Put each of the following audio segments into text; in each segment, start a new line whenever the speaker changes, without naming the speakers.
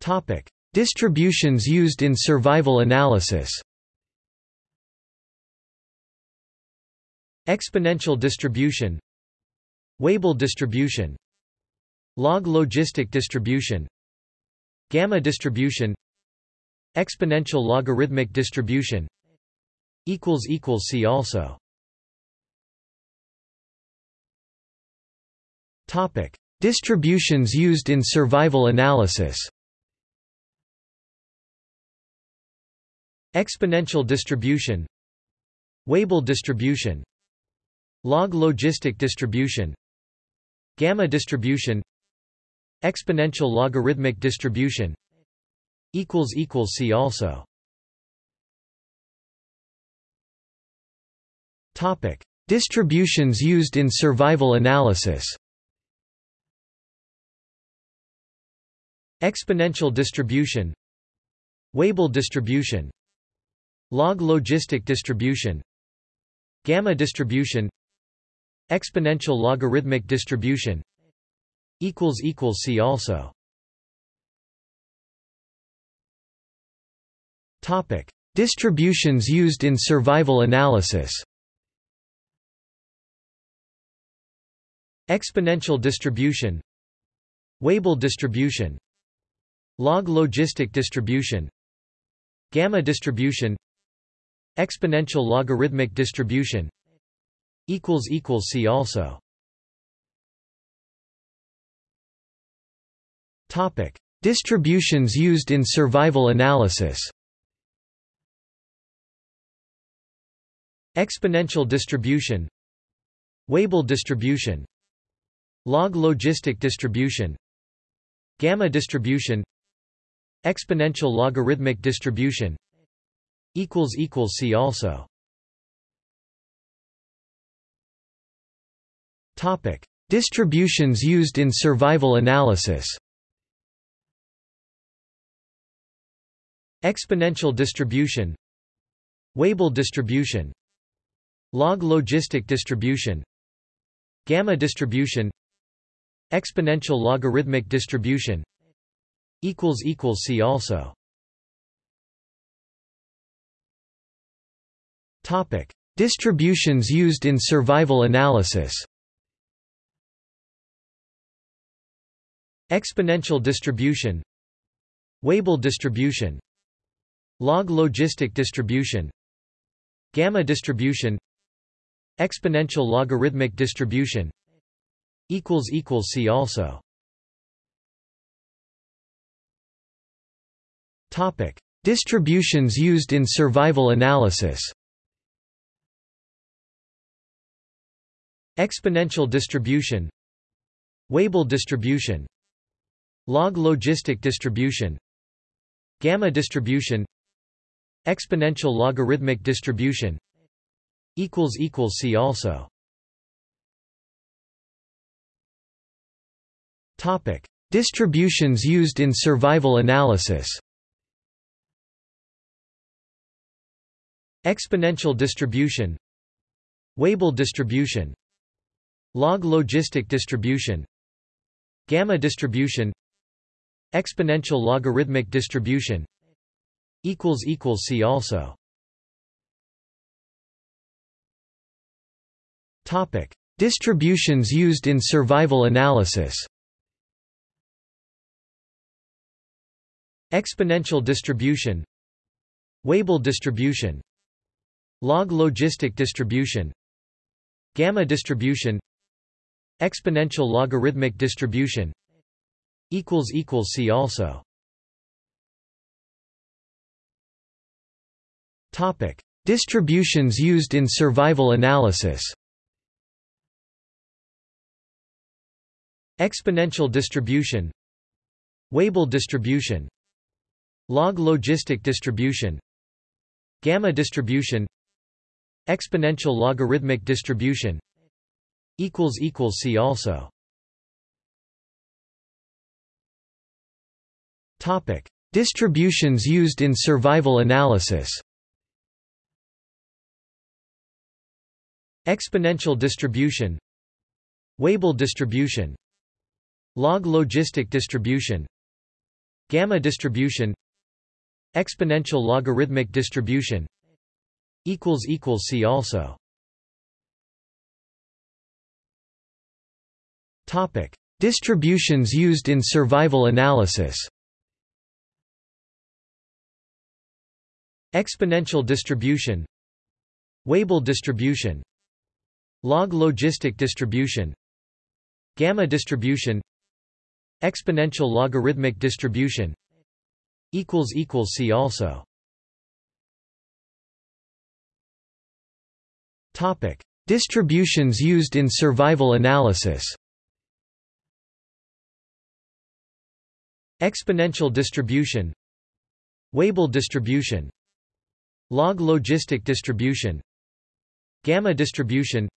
Topic: Distributions used in survival analysis. Exponential distribution. Weibull distribution. Log logistic distribution. Gamma distribution. Exponential logarithmic distribution. See also. Topic. Distributions used in survival analysis Exponential distribution Weibull distribution Log logistic distribution Gamma distribution Exponential logarithmic distribution See also Topic. Distributions used in survival analysis Exponential distribution Weibull distribution Log logistic distribution Gamma distribution Exponential logarithmic distribution See also Topic. Distributions used in survival analysis Exponential distribution Weibull distribution Log logistic distribution Gamma distribution Exponential logarithmic distribution See also. Topic. Distributions used in survival analysis. Exponential distribution Weibull distribution Log logistic distribution Gamma distribution Exponential logarithmic distribution See also. Topic. Distributions used in survival analysis. Exponential distribution. Weibull distribution. Log logistic distribution. Gamma distribution. Exponential logarithmic distribution. See also Topic. Distributions used in survival analysis. Exponential distribution. Weibull distribution. Log logistic distribution. Gamma distribution. Exponential logarithmic distribution. See also. Distributions used in survival analysis Exponential distribution Weibull distribution Log logistic distribution Gamma distribution Exponential logarithmic distribution See also Topic. Distributions used in survival analysis Exponential distribution Weibull distribution Log logistic distribution Gamma distribution Exponential logarithmic distribution See also Topic. Distributions used in survival analysis Exponential distribution Weibull distribution Log logistic distribution Gamma distribution Exponential logarithmic distribution equals equals See also. Topic. Distributions used in survival analysis. Exponential distribution. Weibull distribution. Log logistic distribution. Gamma distribution. Exponential logarithmic distribution See also. Topic. Distributions used in survival analysis. Exponential distribution. Weibull distribution. Log logistic distribution. Gamma distribution. Exponential logarithmic distribution. See also Topic. Distributions used in survival analysis. Exponential distribution. Weibull distribution. Log logistic distribution. Gamma distribution. Exponential logarithmic distribution. See also. Topic. Distributions used in survival analysis Exponential distribution Weibull distribution Log logistic distribution Gamma distribution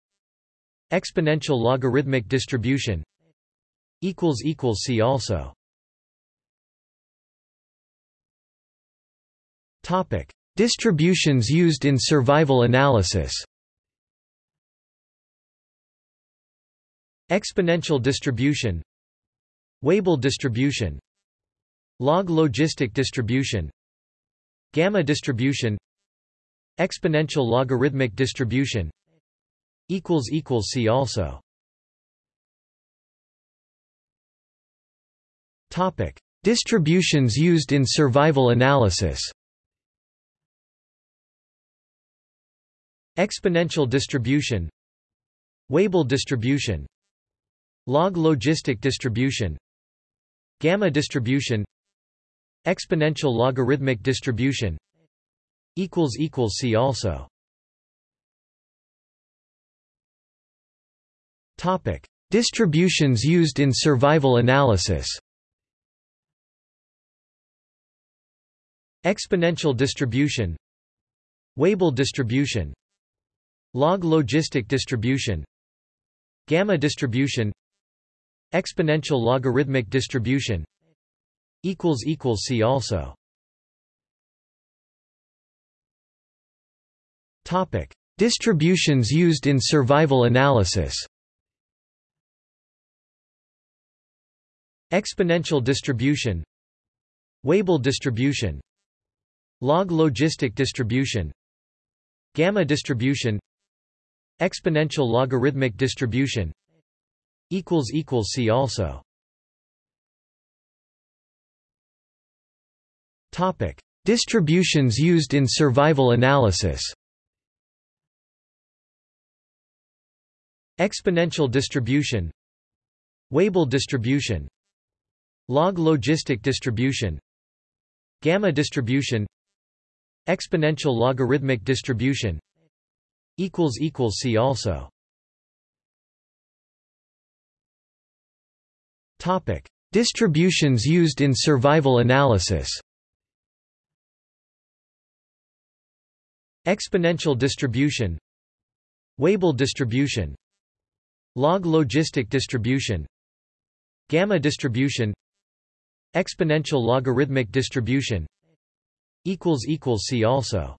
Exponential logarithmic distribution See also Topic. Distributions used in survival analysis Exponential distribution Weibull distribution Log logistic distribution Gamma distribution Exponential logarithmic distribution See also Topic. Distributions used in survival analysis Exponential distribution Weibull distribution Log logistic distribution Gamma distribution Exponential logarithmic distribution equals equals See also Topic. Distributions used in survival analysis Exponential distribution Weibull distribution Log logistic distribution Gamma distribution Exponential logarithmic distribution See also. Topic. Distributions used in survival analysis. Exponential distribution. Weibull distribution. Log logistic distribution. Gamma distribution. Exponential logarithmic distribution. See also Topic. Distributions used in survival analysis. Exponential distribution. Weibull distribution. Log logistic distribution. Gamma distribution. Exponential logarithmic distribution. See also. Topic. Distributions used in survival analysis Exponential distribution Weibull distribution Log logistic distribution Gamma distribution Exponential logarithmic distribution See also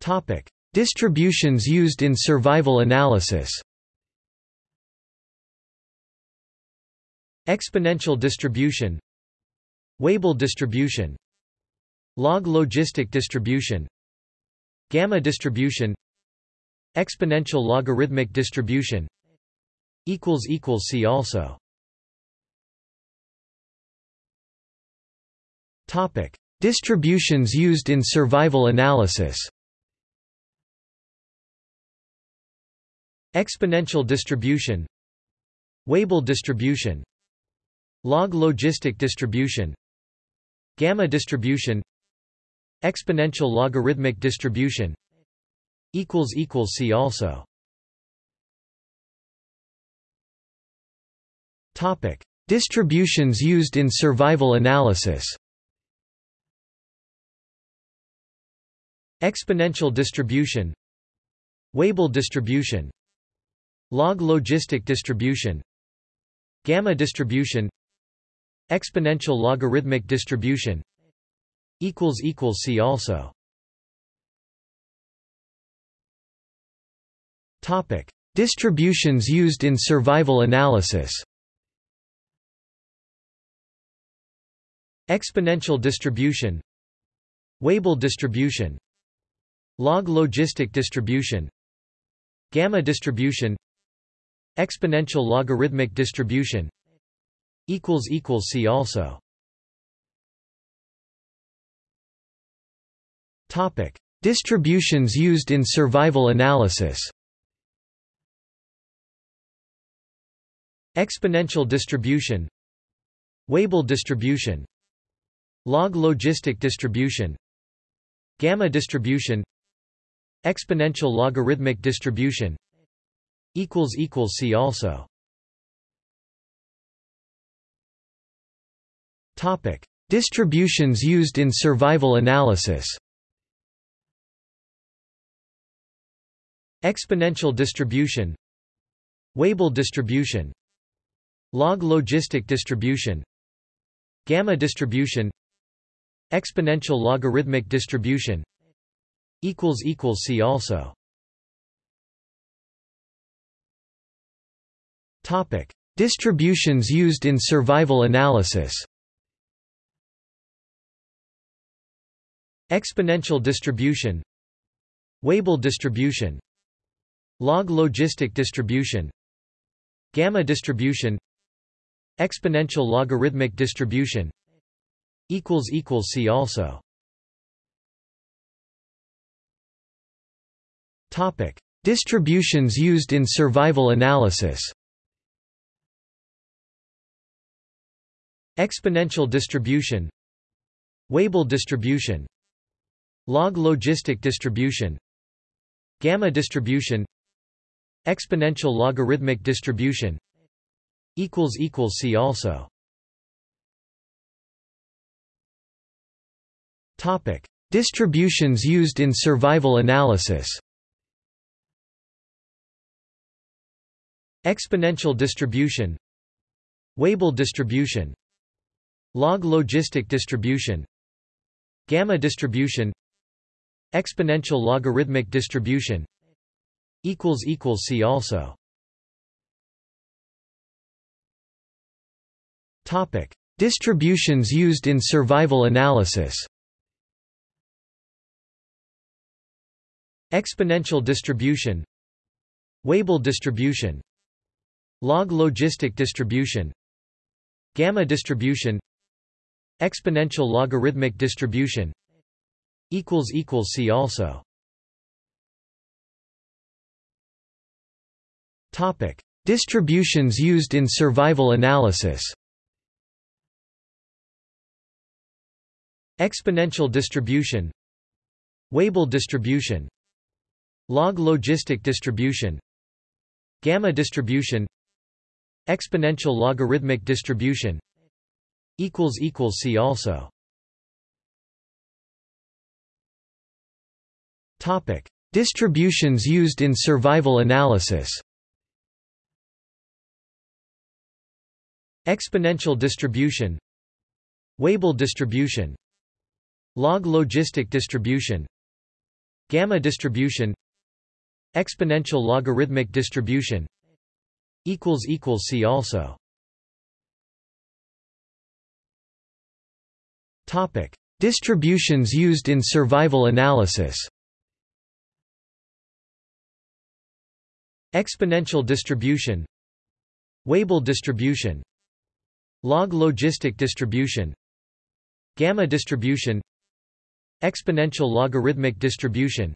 Topic: Distributions used in survival analysis. Exponential distribution Weibull distribution Log logistic distribution Gamma distribution Exponential logarithmic distribution See also Topic: Distributions used in survival analysis. Exponential distribution Weibull distribution Log logistic distribution Gamma distribution Exponential logarithmic distribution See also. Topic. Distributions used in survival analysis. Exponential distribution Weibull distribution Log logistic distribution Gamma distribution Exponential logarithmic distribution See also. Topic. Distributions used in survival analysis. Exponential distribution. Weibull distribution. Log logistic distribution. Gamma distribution. Exponential logarithmic distribution. See also. Topic. Distributions used in survival analysis. Exponential distribution. Weibull distribution. Log logistic distribution. Gamma distribution. Exponential logarithmic distribution. See also. Topic. Distributions used in survival analysis Exponential distribution Weibull distribution Log logistic distribution Gamma distribution Exponential logarithmic distribution See also Topic. Distributions used in survival analysis Exponential distribution Weibull distribution Log logistic distribution Gamma distribution Exponential logarithmic distribution See also Topic. Distributions used in survival analysis Exponential distribution Weibull distribution Log logistic distribution Gamma distribution Exponential logarithmic distribution equals equals See also. Topic. Distributions used in survival analysis. Exponential distribution. Weibull distribution. Log logistic distribution. Gamma distribution. Exponential logarithmic distribution See also. Topic. Distributions used in survival analysis. Exponential distribution. Weibull distribution. Log logistic distribution. Gamma distribution. Exponential logarithmic distribution. See also Topic. Distributions used in survival analysis. Exponential distribution. Weibull distribution. Log logistic distribution. Gamma distribution. Exponential logarithmic distribution. See also. Topic. Distributions used in survival analysis Exponential distribution Weibull distribution Log logistic distribution Gamma distribution Exponential logarithmic distribution See also Topic. Distributions used in survival analysis Exponential distribution Weibull distribution Log logistic distribution Gamma distribution Exponential logarithmic distribution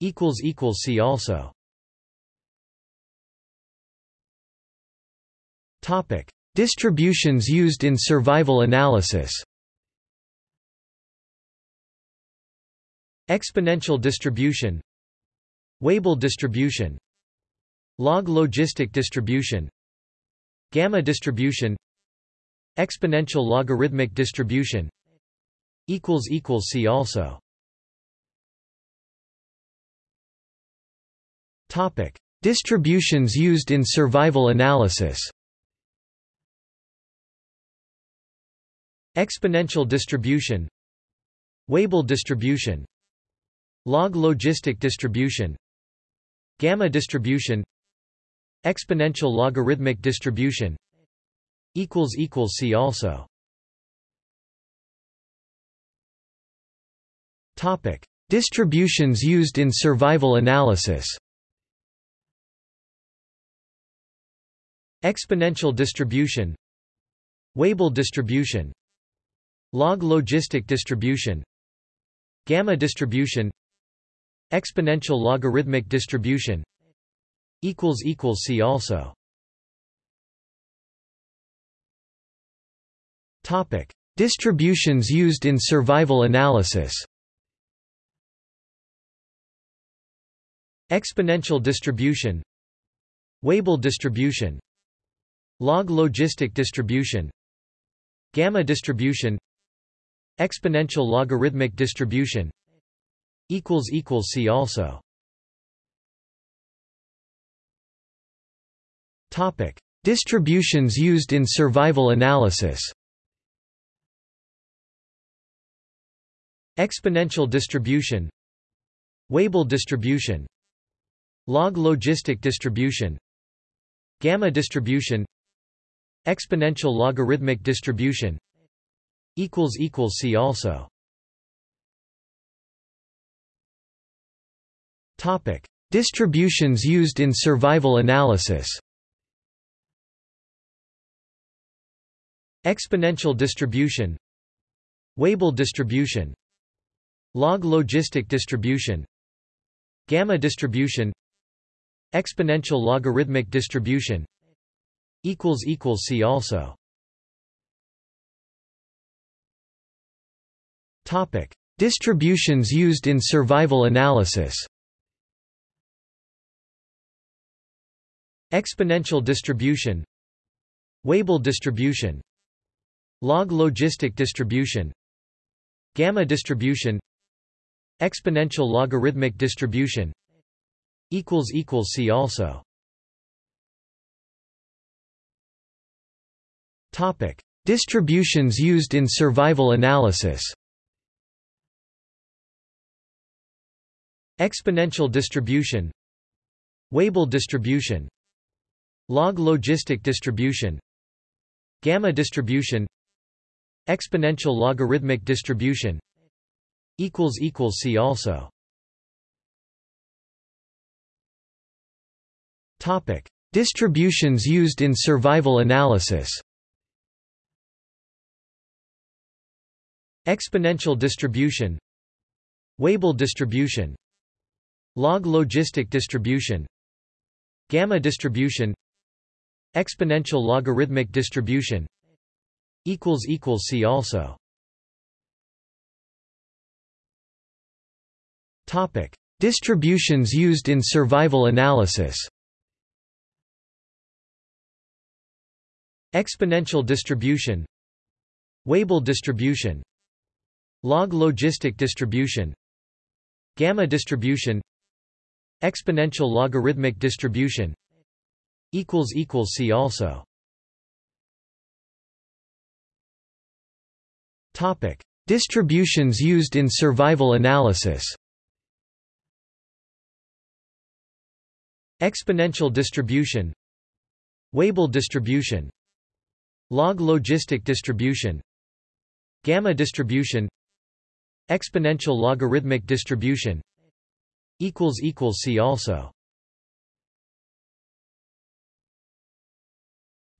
See also Topic. Distributions used in survival analysis Exponential distribution Weibull distribution Log logistic distribution Gamma distribution Exponential logarithmic distribution equals equals See also Topic. Distributions used in survival analysis Exponential distribution Weibull distribution Log logistic distribution Gamma distribution Exponential logarithmic distribution See also. Topic. Distributions used in survival analysis. Exponential distribution. Weibull distribution. Log logistic distribution. Gamma distribution. Exponential logarithmic distribution. See also. Topic. Distributions used in survival analysis. Exponential distribution. Weibull distribution. Log logistic distribution. Gamma distribution. Exponential logarithmic distribution. See also. Topic. Distributions used in survival analysis Exponential distribution Weibull distribution Log logistic distribution Gamma distribution Exponential logarithmic distribution See also Topic. Distributions used in survival analysis Exponential distribution Weibull distribution Log logistic distribution Gamma distribution Exponential logarithmic distribution See also Topic. Distributions used in survival analysis Exponential distribution Weibull distribution Log logistic distribution Gamma distribution Exponential logarithmic distribution equals equals See also. Topic. Distributions used in survival analysis. Exponential distribution Weibull distribution Log logistic distribution Gamma distribution Exponential logarithmic distribution See also. Topic. Distributions used in survival analysis. Exponential distribution. Weibull distribution. Log logistic distribution. Gamma distribution. Exponential logarithmic distribution. See also Topic. Distributions used in survival analysis. Exponential distribution. Weibull distribution. Log logistic distribution. Gamma distribution. Exponential logarithmic distribution. See also. Distributions used in survival analysis Exponential distribution Weibull distribution Log logistic distribution Gamma distribution Exponential logarithmic distribution See also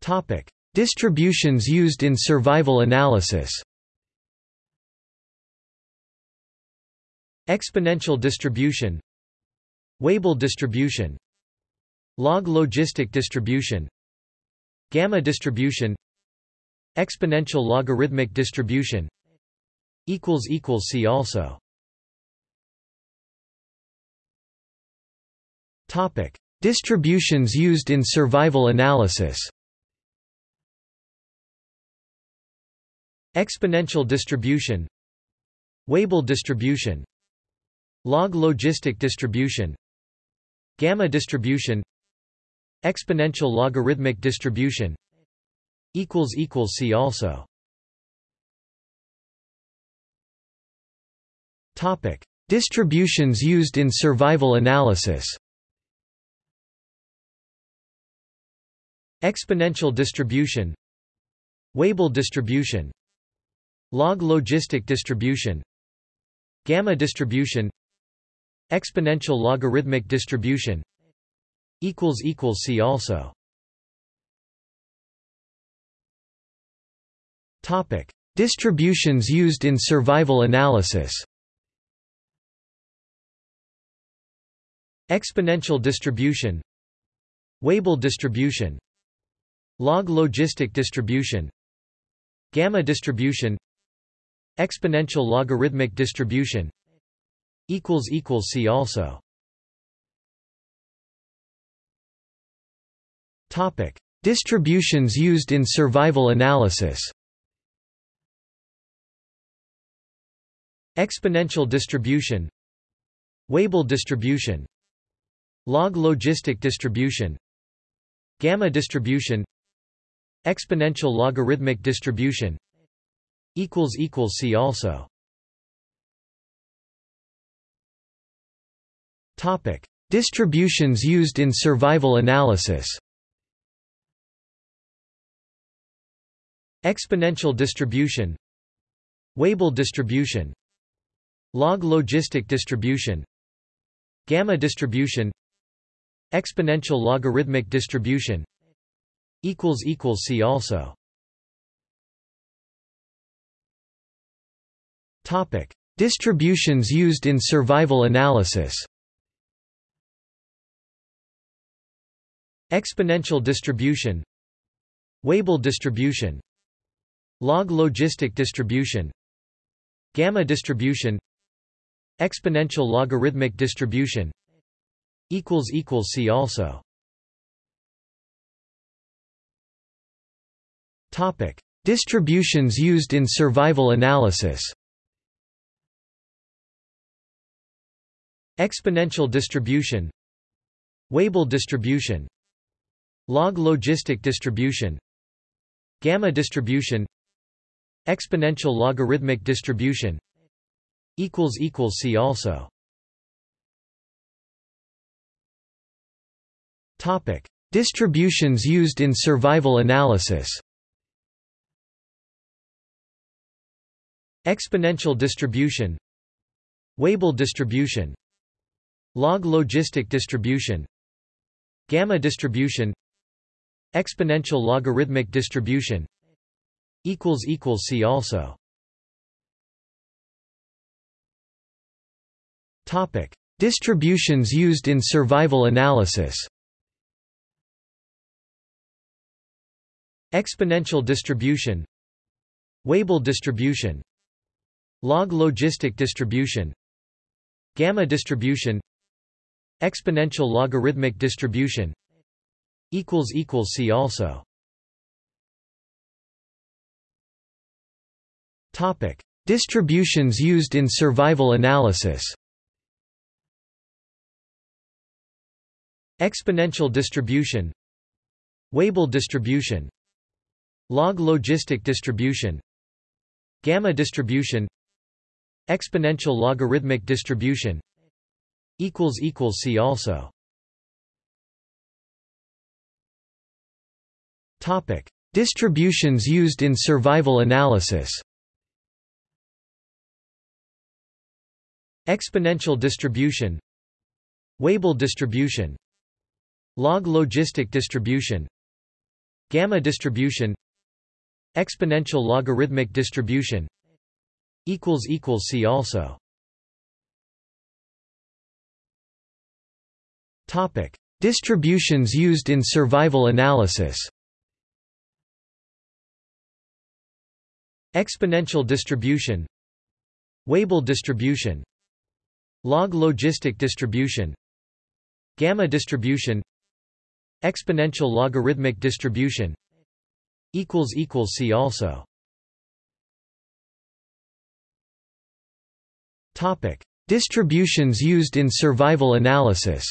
Topic. Distributions used in survival analysis Exponential distribution Weibull distribution Log logistic distribution Gamma distribution Exponential logarithmic distribution See also Topic. Distributions used in survival analysis Exponential distribution Weibull distribution Log logistic distribution Gamma distribution Exponential logarithmic distribution equals equals See also. Topic. Distributions used in survival analysis. Exponential distribution. Weibull distribution. Log logistic distribution. Gamma distribution. Exponential logarithmic distribution See also. Topic. Distributions used in survival analysis. Exponential distribution. Weibull distribution. Log logistic distribution. Gamma distribution. Exponential logarithmic distribution. See also Topic. Distributions used in survival analysis. Exponential distribution. Weibull distribution. Log logistic distribution. Gamma distribution. Exponential logarithmic distribution. See also. Topic. Distributions used in survival analysis Exponential distribution Weibull distribution Log logistic distribution Gamma distribution Exponential logarithmic distribution See also Topic. Distributions used in survival analysis Exponential distribution Weibull distribution Log logistic distribution Gamma distribution Exponential logarithmic distribution See also Topic. Distributions used in survival analysis Exponential distribution Weibull distribution Log logistic distribution Gamma distribution Exponential logarithmic distribution equals equals See also Topic. Distributions used in survival analysis Exponential distribution Weibull distribution Log logistic distribution Gamma distribution Exponential logarithmic distribution See also. Topic. Distributions used in survival analysis. Exponential distribution. Weibull distribution. Log logistic distribution. Gamma distribution. Exponential logarithmic distribution. See also Topic. Distributions used in survival analysis. Exponential distribution. Weibull distribution. Log logistic distribution. Gamma distribution. Exponential logarithmic distribution. See also. Distributions used in survival analysis Exponential distribution Weibull distribution Log logistic distribution Gamma distribution Exponential logarithmic distribution See also Topic. Distributions used in survival analysis Exponential distribution Weibull distribution Log logistic distribution Gamma distribution Exponential logarithmic distribution See also Topic. Distributions used in survival analysis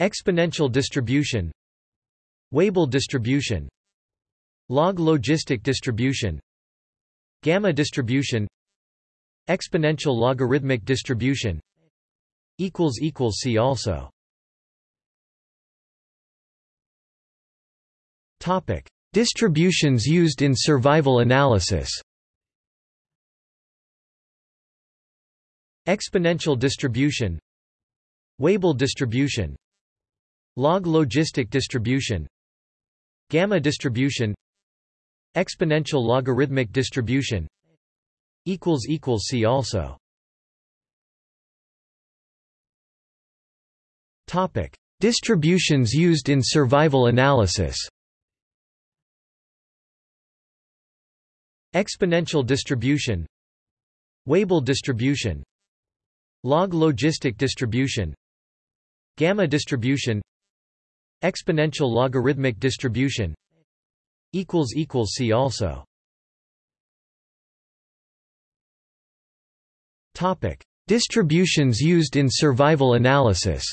Exponential distribution Weibull distribution Log logistic distribution Gamma distribution Exponential logarithmic distribution equals equals see also. Topic. Distributions used in survival analysis. Exponential distribution Weibull distribution Log logistic distribution Gamma distribution Exponential logarithmic distribution. See also. Topic. Distributions used in survival analysis. Exponential distribution. Weibull distribution. Log logistic distribution. Gamma distribution. Exponential logarithmic distribution. See also Topic. Distributions used in survival analysis.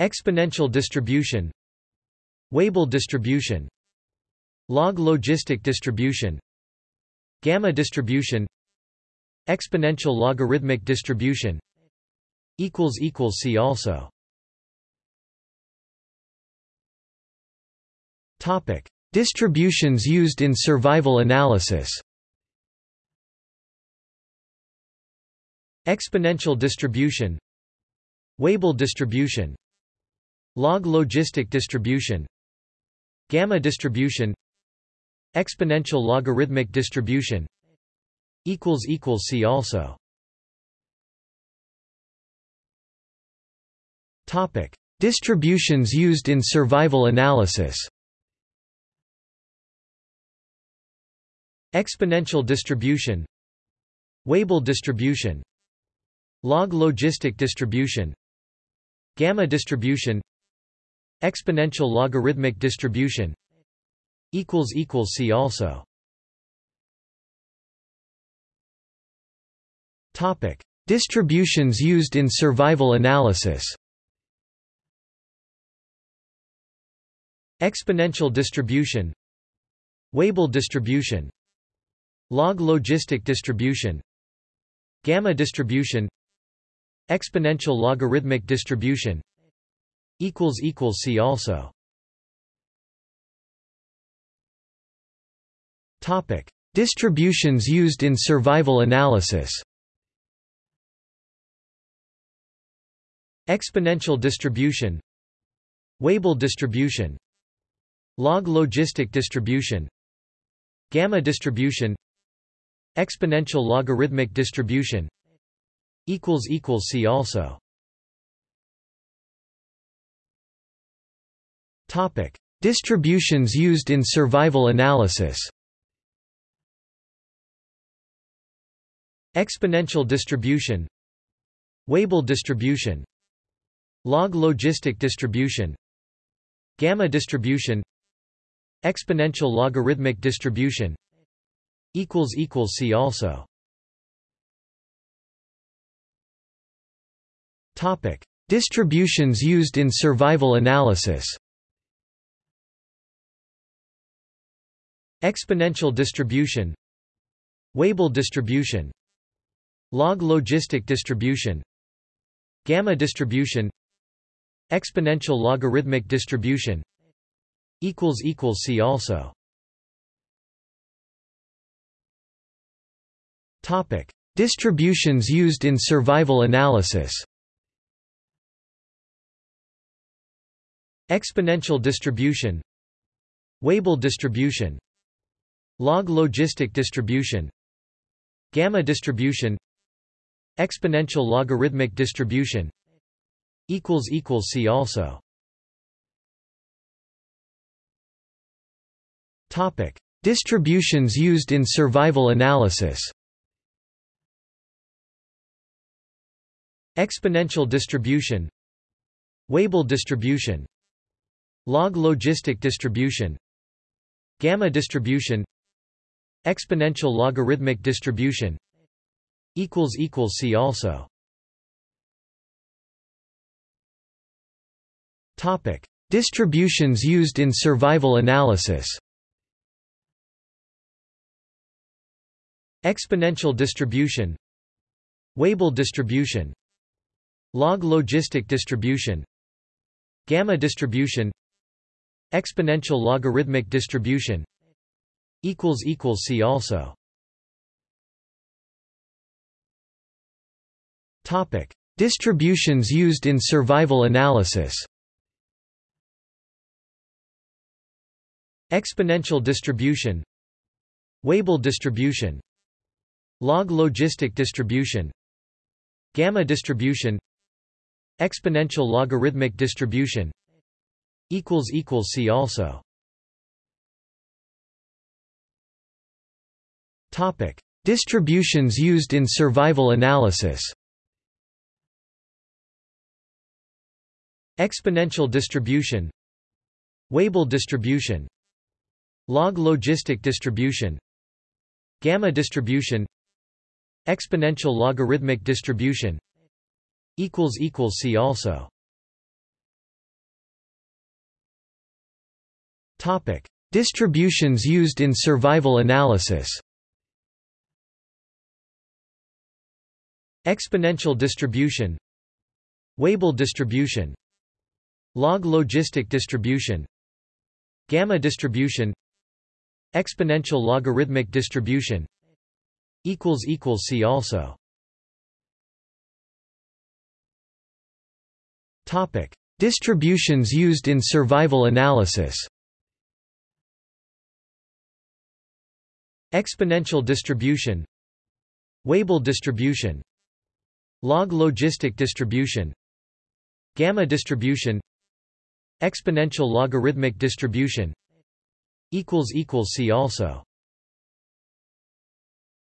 Exponential distribution. Weibull distribution. Log logistic distribution. Gamma distribution. Exponential logarithmic distribution. See also. Topic. Distributions used in survival analysis Exponential distribution Weibull distribution Log logistic distribution Gamma distribution Exponential logarithmic distribution See also Topic. Distributions used in survival analysis Exponential distribution Weibull distribution Log logistic distribution Gamma distribution Exponential logarithmic distribution See also Topic. Distributions used in survival analysis Exponential distribution Weibull distribution Log logistic distribution Gamma distribution Exponential logarithmic distribution equals equals See also. Topic. Distributions used in survival analysis. Exponential distribution. Weibull distribution. Log logistic distribution. Gamma distribution. Exponential logarithmic distribution See also. Topic. Distributions used in survival analysis. Exponential distribution. Weibull distribution. Log logistic distribution. Gamma distribution. Exponential logarithmic distribution. See also Topic. Distributions used in survival analysis. Exponential distribution. Weibull distribution. Log logistic distribution. Gamma distribution. Exponential logarithmic distribution. See also. Topic. Distributions used in survival analysis Exponential distribution Weibull distribution Log logistic distribution Gamma distribution Exponential logarithmic distribution See also Topic. Distributions used in survival analysis Exponential distribution Weibull distribution Log logistic distribution Gamma distribution Exponential logarithmic distribution See also Topic. Distributions used in survival analysis Exponential distribution Weibull distribution Log logistic distribution Gamma distribution Exponential logarithmic distribution equals equals see also. Topic. Distributions used in survival analysis exponential distribution Weibull distribution log logistic distribution gamma distribution exponential logarithmic distribution See also. Topic. Distributions used in survival analysis. Exponential distribution. Weibull distribution. Log logistic distribution. Gamma distribution. Exponential logarithmic distribution. See also Topic. Distributions used in survival analysis. Exponential distribution. Weibull distribution. Log logistic distribution. Gamma distribution. Exponential logarithmic distribution. See also. Topic. Distributions used in survival analysis Exponential distribution Weibull distribution Log logistic distribution Gamma distribution Exponential logarithmic distribution See also